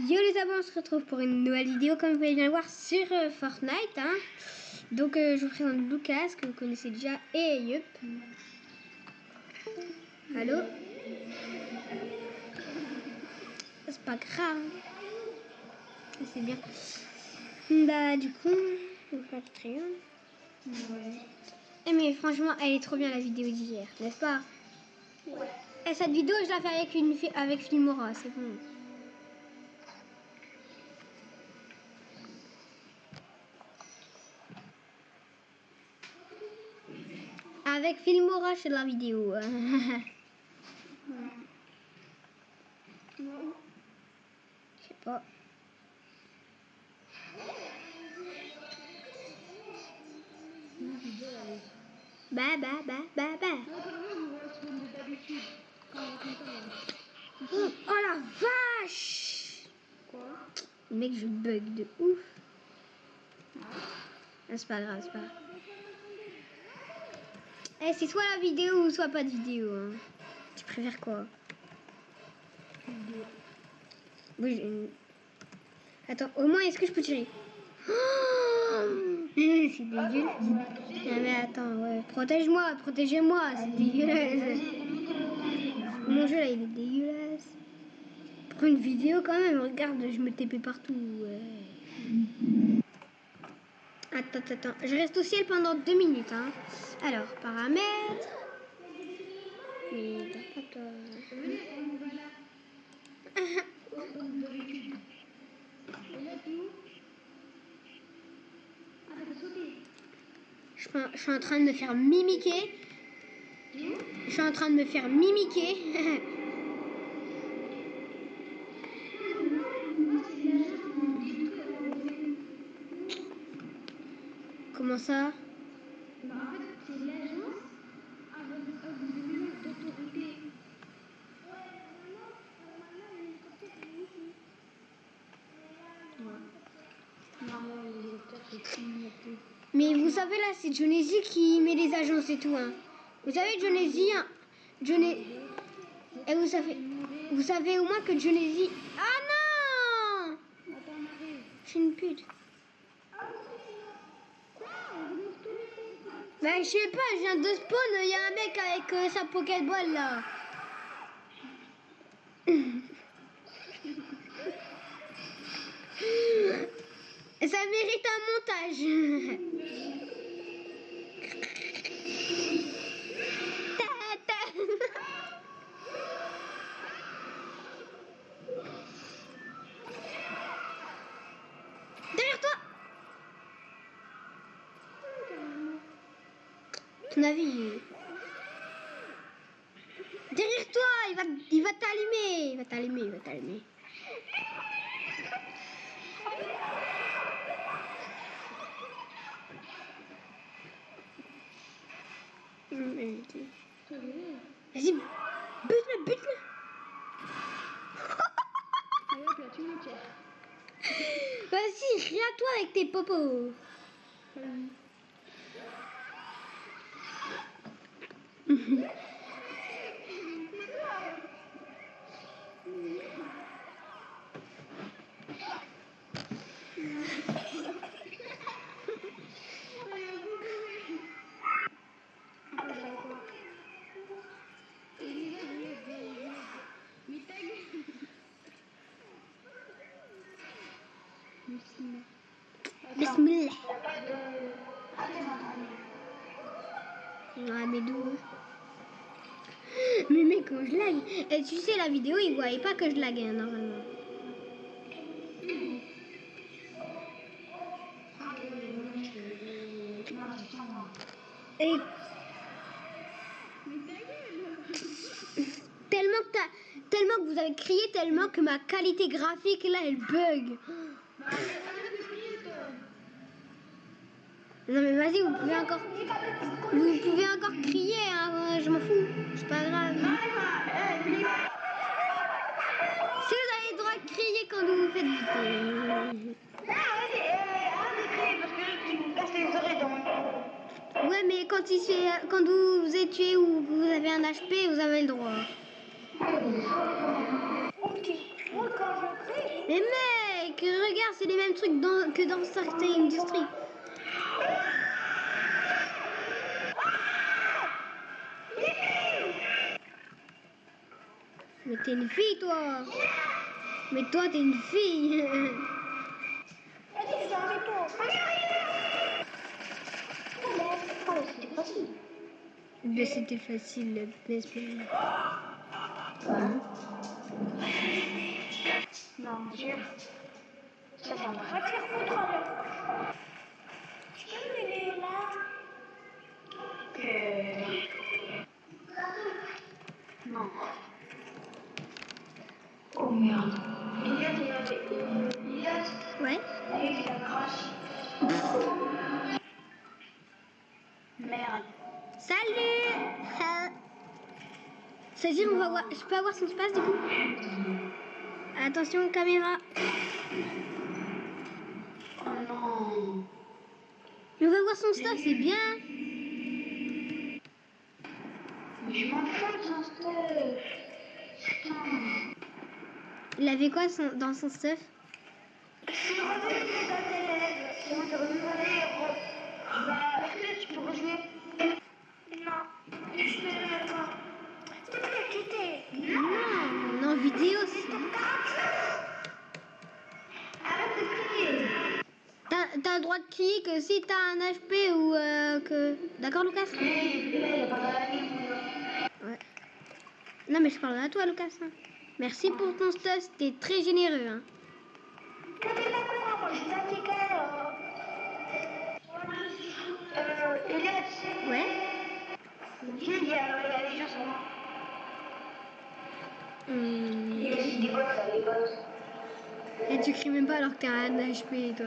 Yo les amis, on se retrouve pour une nouvelle vidéo comme vous pouvez bien le voir sur euh, Fortnite. Hein. Donc euh, je vous présente Lucas que vous connaissez déjà et Yup. Allô? C'est pas grave. C'est bien. Bah du coup, on va. Ouais. Eh, mais franchement, elle est trop bien la vidéo d'hier, n'est-ce pas? Ouais. Et cette vidéo, je la fais avec, une, avec Filmora, c'est bon. Avec Filmora, c'est la vidéo. Je sais pas. Bah, bah, bah, bah, bah. Oh, oh la vache Quoi? Mec, je bug de ouf. Ah, c'est pas grave, c'est pas grave. Eh, c'est soit la vidéo ou soit pas de vidéo. Hein. Tu préfères quoi? Attends, au moins, est-ce que je peux tirer? Oh C'est dégueulasse. Mais attends, ouais. Protège-moi, protégez-moi, c'est dégueulasse. Mon jeu là, il est dégueulasse. Pour une vidéo quand même, regarde, je me TP partout. Attends, attends. Je reste au ciel pendant deux minutes. Hein. Alors, paramètres. Je suis en train de me faire mimiquer. Je suis en train de me faire mimiquer. Comment ça? Bah, en fait, c'est l'agence avec d'autorité. Mais vous savez là, c'est Jonesy qui met les agences et tout. Hein. Vous savez Jonesy, hein, Johnny- Et vous savez, vous savez au moins que Jonesy. Ah non. Je suis une pute. Bah je sais pas, je viens de spawn, il y a un mec avec euh, sa Pokéball là. Ça mérite un montage. Derrière toi Il va, il va t'allumer Il va t'allumer, il va t'allumer. Vas-y, bute-le, bute-le. Vas-y, rien toi avec tes popos Mais Bismillah. Bismillah. Bismillah. mais mec, quand je lag... Tu sais, la vidéo, ils voyaient pas que je laguais, hein, normalement. Et... Tellement que, tellement que vous avez crié, tellement que ma qualité graphique, là, elle bug. Non mais vas-y, vous pouvez encore... Vous pouvez encore crier, hein, je m'en fous. C'est pas grave. Si vous avez le droit de crier quand vous faites du Ouais, mais quand, il fait- quand vous vous êtes tué ou vous avez un HP, vous avez le droit. Mais mec, regarde, c'est les mêmes trucs que dans certaines industries. Mais t'es une fille, toi. Mais toi, t'es une fille. Mais c'était facile, n'est-ce pas Non, Dieu. Ça, ça va. Te faire. Tu peux m'aider là Non. Oh merde. Elias, il avait. Elias, Ouais. avec la crache. Merde. Salut Euh, Ça veut dire on va voir. Je peux avoir son espace du coup Attention caméra. Oh non. On va voir son stuff, c'est bien. Mais je m'en fous de son stuff. Putain. Il avait quoi son- dans son stuff? Je tu peux Non. Je. Non, on est en vidéo. T'as le droit de crier que si t'as un HP ou euh, que. D'accord, Lucas? Ouais. Non, mais je parle à toi, Lucas. Merci pour ton stuff, c'était très généreux. Hein. Ouais. bots. Et tu cries même pas alors que t'as un HP, toi.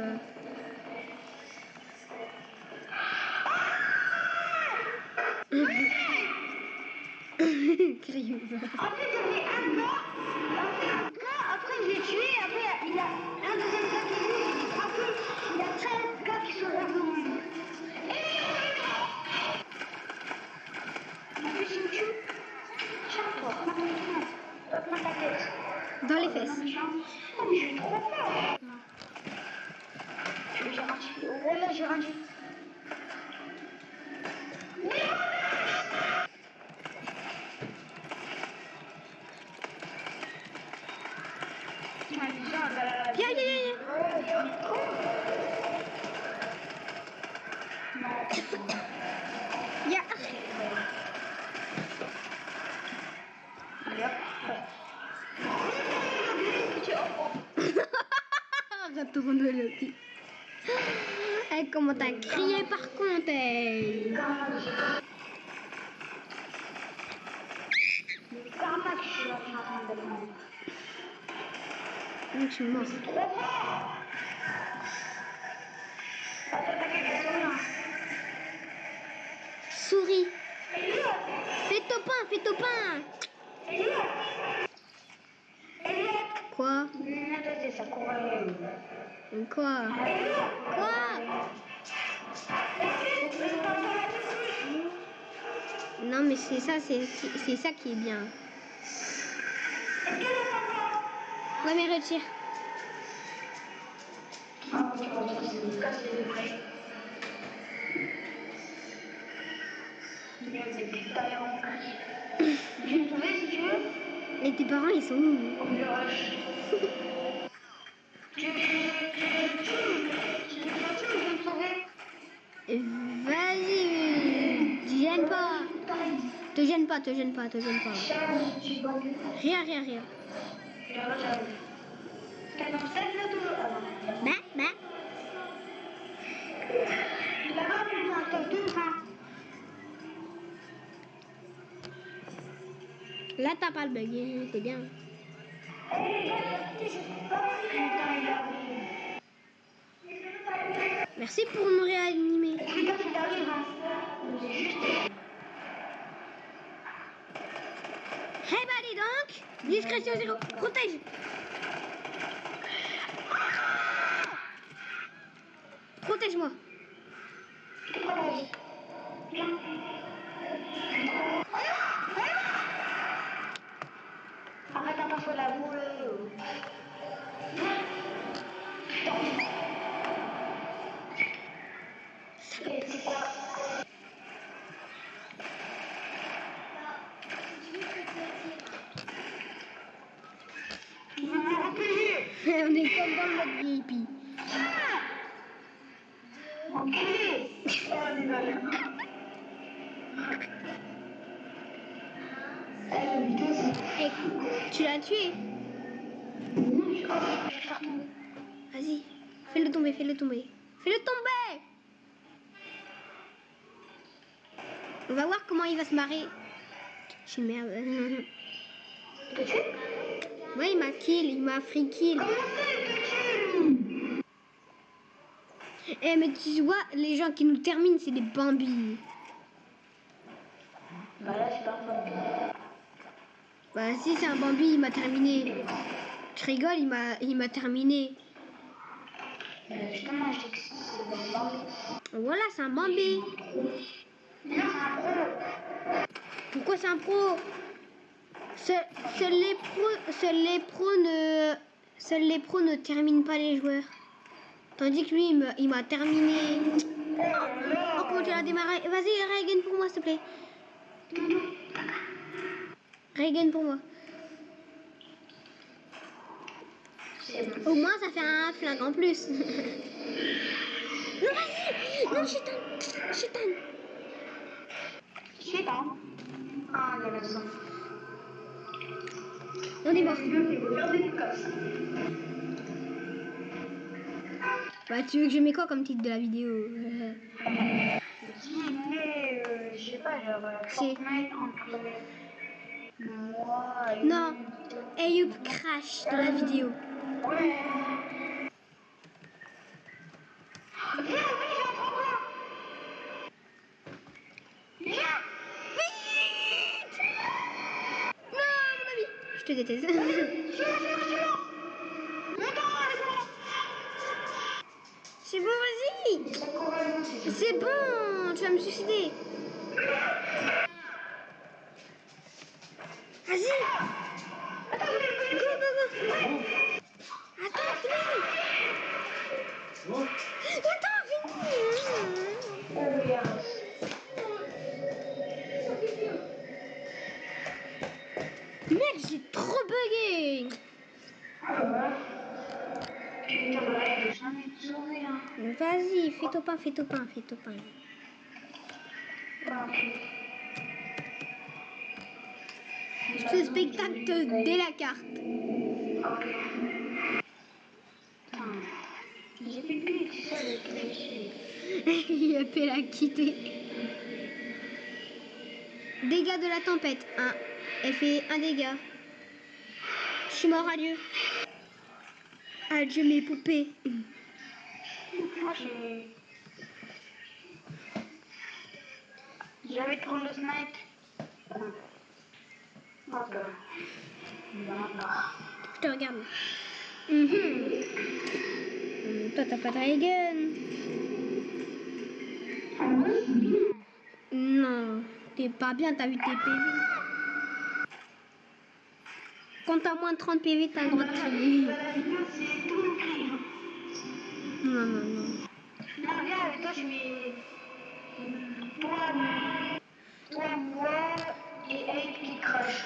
Crie pas. En fait, il y avait un gars, un gars, après je l'ai tué, après il y a un deuxième gars qui est venu, après il y a 13 gars qui sont tête. Dans les fesses. Oh, mais j'ai trop peur. J'ai rendu. Oh là, j'ai rendu. Viens, viens, viens, viens. Viens. Retourne le petit. Eh, comment t'as crié par contre eh. Karma que je suis là, je suis en train de demander. Donc, je suis mort. Souris. Fais ton pain, fais ton pain. Quoi? Quoi Quoi Non, mais c'est ça, c'est ça qui est bien. Ouais, mais retire. Et tes parents, ils sont où Vas-y, te gêne pas. Te gêne pas, te gêne pas, te gêne pas. Rien, rien, rien. Bah, bah. Là, t'as pas le bug, hein, c'est bien. Merci pour me réanimer. Eh bah, dis donc Discrétion zéro, protège Protège-moi. Arrête un peu la boule. On est comme dans le mode VIP. Enculé Oh, les gars. Eh, Et tu l'as tué. Vas-y, fais-le tomber, fais-le tomber. Fais-le tomber On va voir comment il va se marrer. Je suis merde. Ouais, il m'a kill, il m'a free kill. Comment ça, il te tue Eh, mais tu vois, les gens qui nous terminent, c'est des bambis. Bah là, c'est pas un problème. Bah, si c'est un bambi, il m'a terminé. Tu rigoles, il m'a, il m'a terminé. Euh, justement, je dis que c'est bon bambé. Voilà, c'est un bambi. Non, c'est un pro. Pourquoi c'est un pro? Seuls seuls les pros, les pros ne, seuls les pros ne terminent pas les joueurs. Tandis que lui, il m'a terminé. Oh, comment tu l'as démarré? Vas-y, Reagan pour moi, s'il te plaît. Reagan pour moi. Au moins, ça fait un flingue en plus. non, vas-y Non, Je sais pas. Ah, il y a la. On est mort. Bah, tu veux que je mets quoi comme titre de la vidéo Qui met, euh, je sais pas, genre, euh, Fortnite entre moi et... Non. Ayup crash dans la vidéo. Ouais. Viens. Viens. Non, mon ami Je te déteste. c'est bon Tu vas me suicider. Vas-y. Attends, Go, go, go. Attends, Attends, fais ton pain, fais ton pain, fais ton pain. Ce spectacle dès la carte. Il a fait la quitter. Dégâts de la tempête. 1. Elle fait un dégât. Je suis mort, adieu. Adieu mes poupées. Moi, j'ai. J'avais trop le snipe. D'accord. Je te regarde. Mhm. Hum, Toi, t'as pas de ray gun. Non, t'es pas bien, t'as vu tes PV. Quand t'as moins de 30 PV, t'as le droit de crier. Non, non, non. Non, viens avec toi, je mets. Toi, toi, moi et Ape qui crash.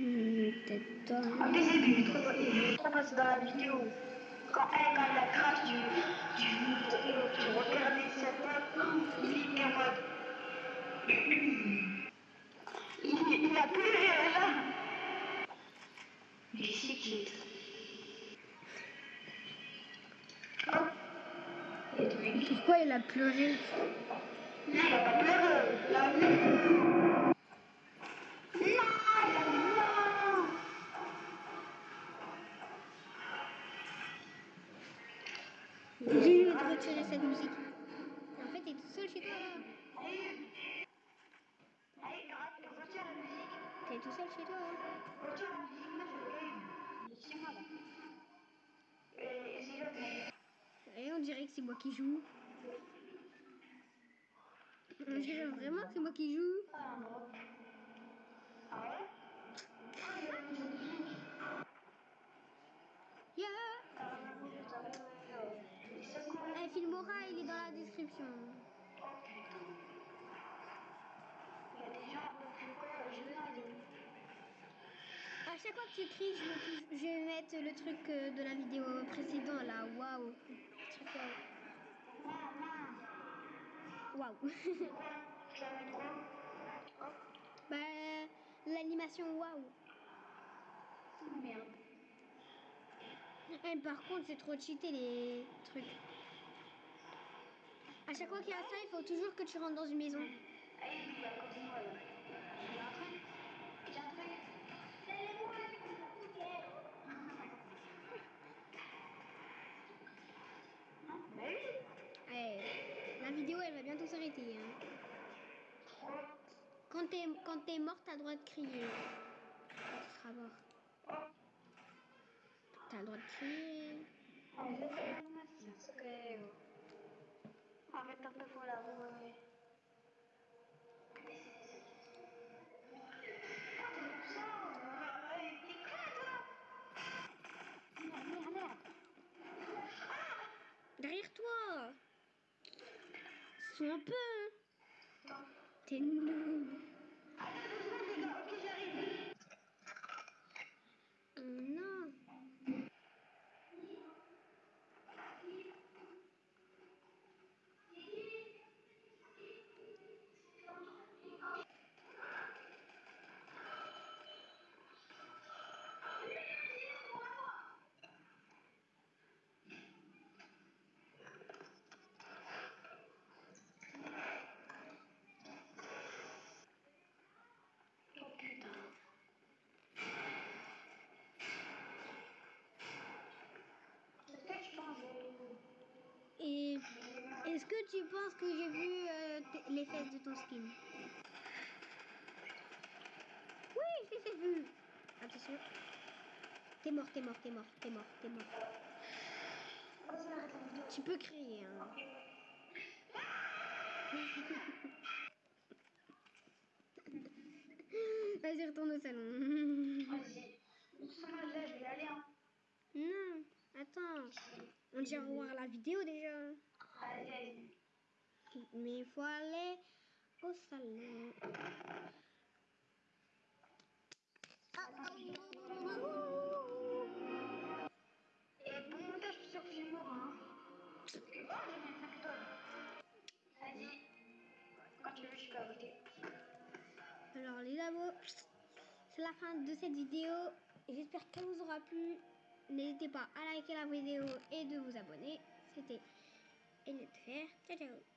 Hum, Peut-être toi. Est trop, il est trop passé dans la vidéo. Quand elle, quand elle a crash, tu, tu, tu regardais sa tête, il en mode. Il, il a pleuré là. Mais c'est qui Hop. Et tu m'as dit, Pourquoi il a pleuré. J'ai de retirer cette musique. En fait, t'es tout seul chez toi. là. Allez, allez, retire la musique. T'es tout seul chez toi. hein. Retire la musique, là, je le gagne. C'est moi, là. Et c'est l'autre, mais- Et on c'est moi qui joue. Dirait vraiment que c'est moi qui joue. Ah. Ah Ah. Yeah Ah. Et. Eh, Filmora, il est dans la description. A euh, Ah, chaque fois que tu cries, je vais, tou- je vais mettre le truc euh, de la vidéo précédente là. Waouh. Waouh. Bah, l'animation waouh. Merde. Eh, par contre, c'est trop cheaté les trucs. À chaque fois qu'il y a ça, il faut toujours que tu rentres dans une maison. Ah oui, oui, à côté de moi, là. J'ai un truc. J'ai un truc. C'est moi, Non, bah oui. Eh, la vidéo, elle Quand t'es quand t'es mort, t'as droit de crier. Tu seras mort. T'as le droit de crier. Arrête un peu pour la roue. ouais. Ah, t'es comme ça. euh, ouais, T'es con, toi. Merde, merde, merde. Derrière toi Sois un peu. hein. Attends. T'es noob. Attends deux secondes, les gars. Ok, j'arrive. Oh non. Oh putain. Est-ce que tu penses que Et est-ce que tu penses que j'ai vu euh, les fesses de ton skin? Oui, je les ai vues. Attention. T'es mort, t'es mort, t'es mort, t'es mort, t'es mort. Tu peux crier. Hein. Vas-y, retourne au salon. Vas-y. Là, je vais aller. Hein. non, attends. On dit revoir la vidéo déjà. Mais il faut aller au salon. Et bon montage, je suis sûr que j'ai mort. Parce que, j'ai mis 5 étoiles. Vas-y. Quand tu veux, je peux ajouter. Alors les abos, c'est la fin de cette vidéo. J'espère qu'elle vous aura plu. N'hésitez pas à liker la vidéo et de vous abonner. C'était Elliot Fer. Ciao ciao